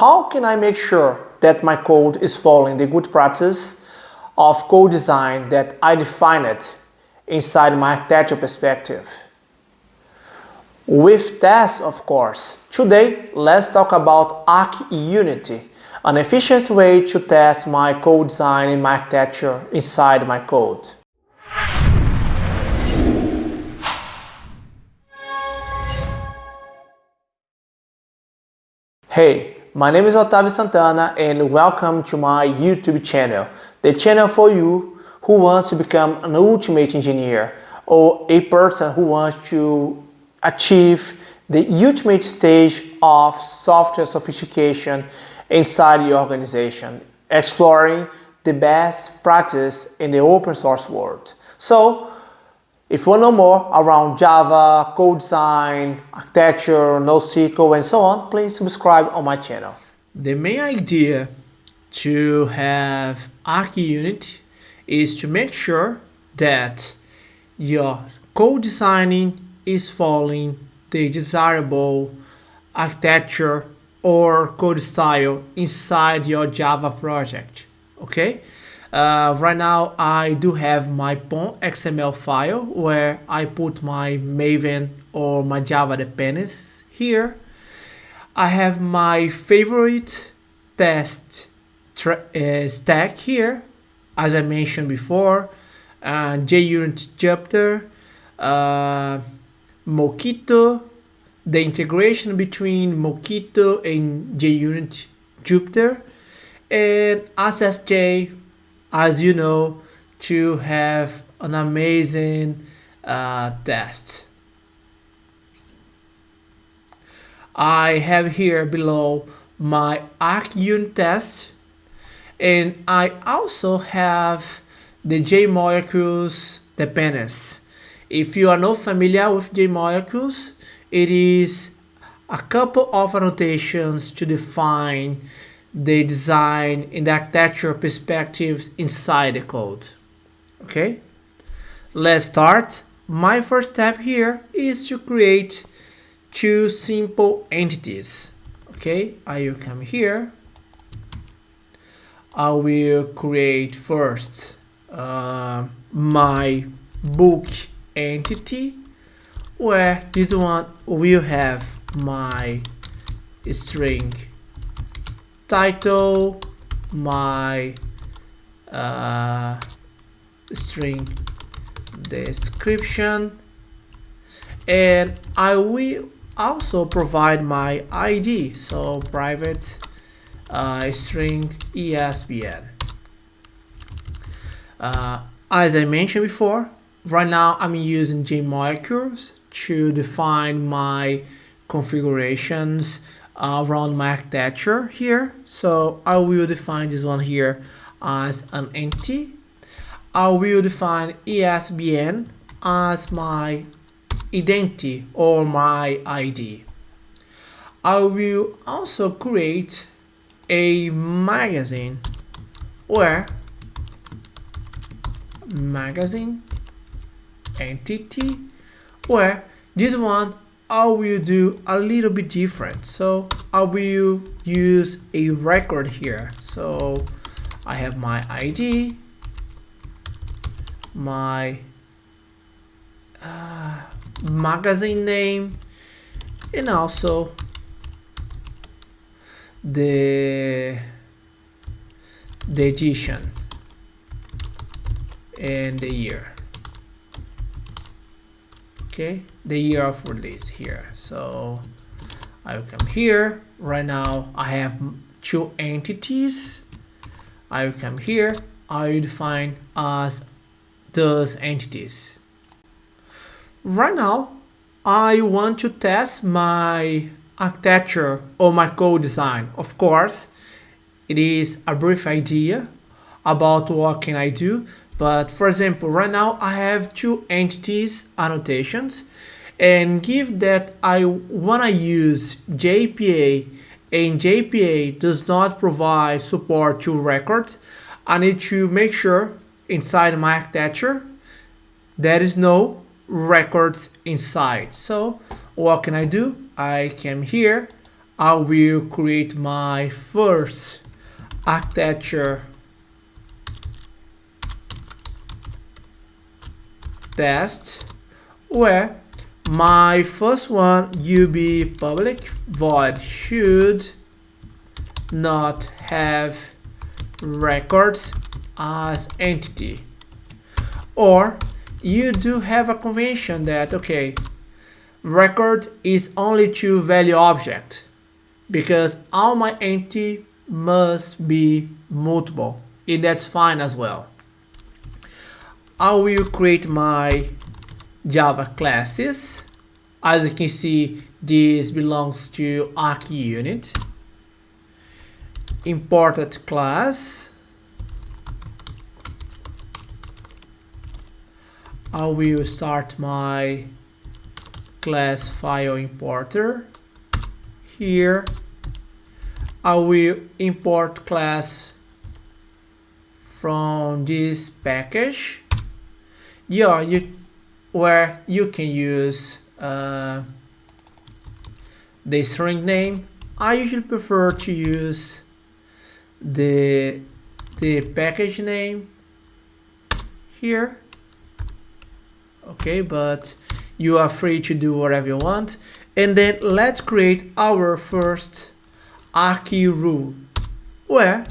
how can I make sure that my code is following the good practice of code design that I defined inside my architecture perspective? With tests, of course. Today, let's talk about Arc Unity, an efficient way to test my code design and my architecture inside my code. Hey, my name is Otavio Santana and welcome to my YouTube channel, the channel for you who wants to become an ultimate engineer or a person who wants to achieve the ultimate stage of software sophistication inside your organization, exploring the best practice in the open source world. So, if you want to know more around Java, code design, architecture, NoSQL, and so on, please subscribe on my channel. The main idea to have ArchUnit is to make sure that your code designing is following the desirable architecture or code style inside your Java project, okay? Uh, right now I do have my POM XML file where I put my Maven or my Java dependencies here. I have my favorite test uh, stack here, as I mentioned before, uh, JUnit Jupiter, uh, Mockito, the integration between Mockito and JUnit Jupiter, and AssertJ, as you know, to have an amazing uh, test. I have here below my ArchUnit test and I also have the JMolecules dependency. If you are not familiar with JMolecules, it is a couple of annotations to define the design and the architecture perspectives inside the code. Okay, let's start. My first step here is to create two simple entities. Okay, I will come here. I will create first uh, my book entity where this one will have my string title my uh, string description. And I will also provide my ID so private uh, string ESBN uh, as I mentioned before right now I'm using JMolecules to define my configurations Uh, around my architecture here. So I will define this one here as an entity. I will define ESBN as my identity or my ID I will also create a magazine where magazine entity where this one I will do a little bit different? So I will use a record here. So I have my ID my uh, magazine name and also the the edition and the year okay the year of release here. So I will come here. Right now I have two entities. I will come here. I will define as those entities. Right now I want to test my architecture or my code design. Of course it is a brief idea about what can I do but for example, right now I have two entities annotations and give that I want to use JPA and JPA does not provide support to records, I need to make sure inside my architecture there is no records inside. So what can I do? I came here, I will create my first architecture test. Where my first one UB public void should not have records as entity. Or you do have a convention that okay record is only to value object because all my entity must be multiple. And that's fine as well I will create my Java classes? As you can see this belongs to ArchUnit. Imported class. I will start my class file importer? Here. I will import class from this package yeah you where you can use uh, the string name. I usually prefer to use the the package name here. Okay but you are free to do whatever you want. And then let's create our first arch rule where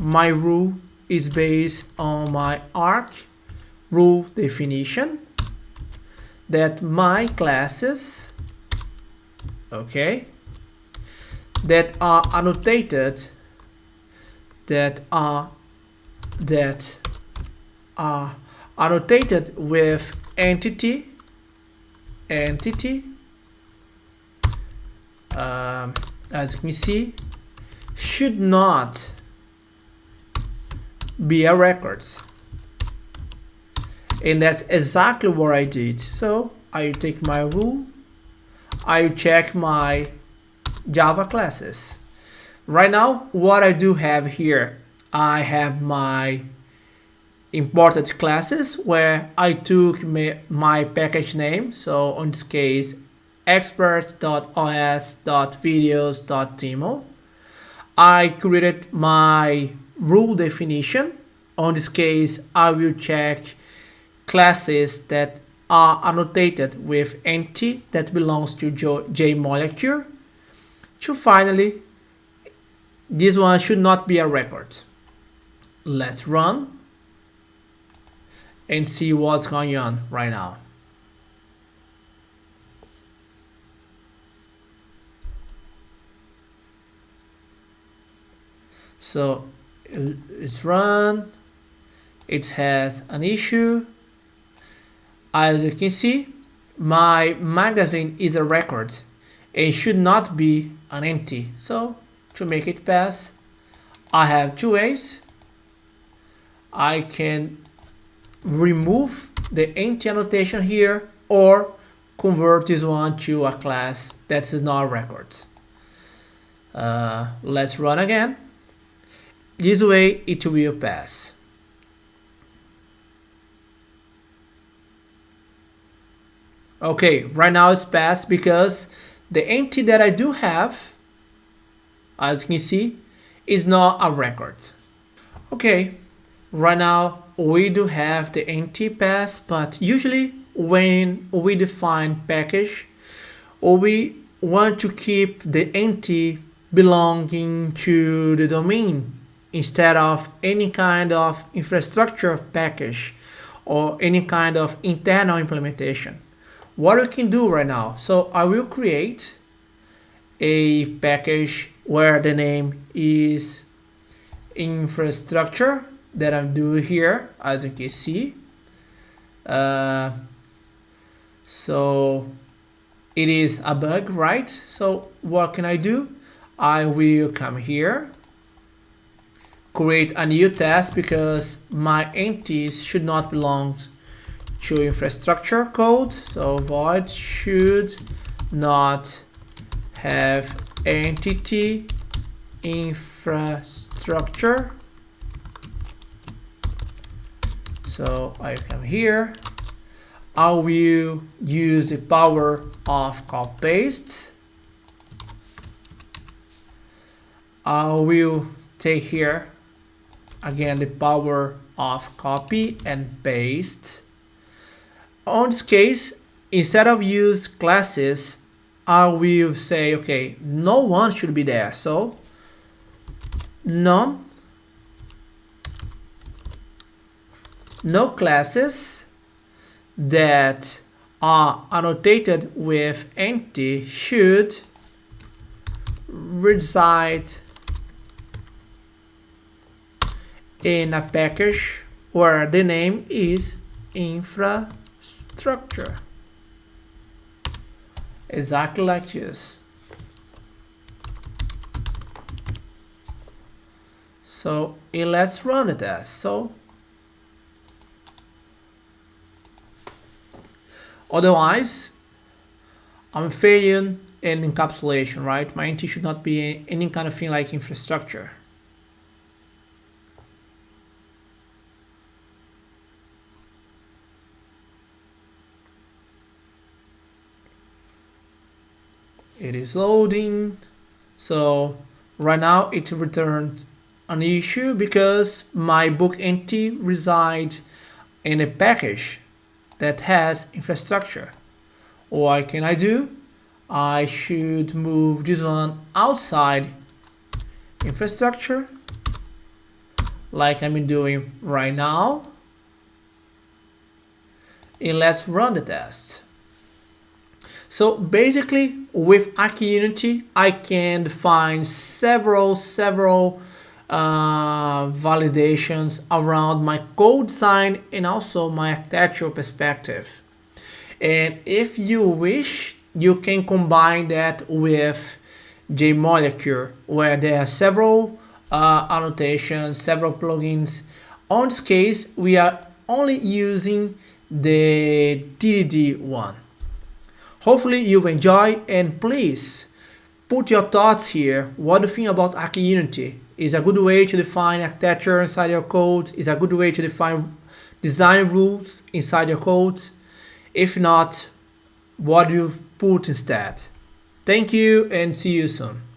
my rule is based on my arch rule definition that my classes okay that are annotated that are that are annotated with entity entity um, as you can see should not be a record and that's exactly what I did. So I take my rule. I check my Java classes. Right now what I do have here I have my imported classes where I took my package name. So in this case expert.os.videos.demo I created my rule definition. On this case I will check classes that are annotated with entity that belongs to JMolecule to finally this one should not be a record. Let's run and see what's going on right now. So it's run. It has an issue as you can see my magazine is a record. And should not be an empty. So to make it pass I have two ways. I can remove the empty annotation here or convert this one to a class that is not a record. Uh, let's run again. This way it will pass okay right now it's passed because the empty that I do have as you can see is not a record. Okay right now we do have the empty pass but usually when we define package we want to keep the empty belonging to the domain instead of any kind of infrastructure package or any kind of internal implementation what we can do right now. So I will create a package where the name is infrastructure that I'm doing here as you can see. Uh, so it is a bug right? So what can I do? I will come here create a new test because my entities should not belong to infrastructure code so void should not have entity infrastructure. So I come here. I will use the power of copy paste I will take here again the power of copy and paste. On this case, instead of use classes, I will say, okay, no one should be there. So none, no classes that are annotated with empty should reside in a package where the name is infrastructure exactly like this. So eh, let's run it as. So otherwise I'm failing in encapsulation right? My entity should not be any kind of thing like infrastructure it is loading. So right now it returned an issue because my book entity resides in a package that has infrastructure. What can I do? I should move this one outside infrastructure like I'm doing right now. And let's run the test so basically with ArchUnit, I can define several, several uh, validations around my code design and also my architectural perspective. And if you wish, you can combine that with JMolecule, where there are several uh, annotations, several plugins. On this case, we are only using the TDD one. Hopefully you've enjoyed and please put your thoughts here. What do you think about ArchUnit? Is a good way to define architecture inside your code? Is a good way to define design rules inside your code? If not, what do you put instead? Thank you and see you soon.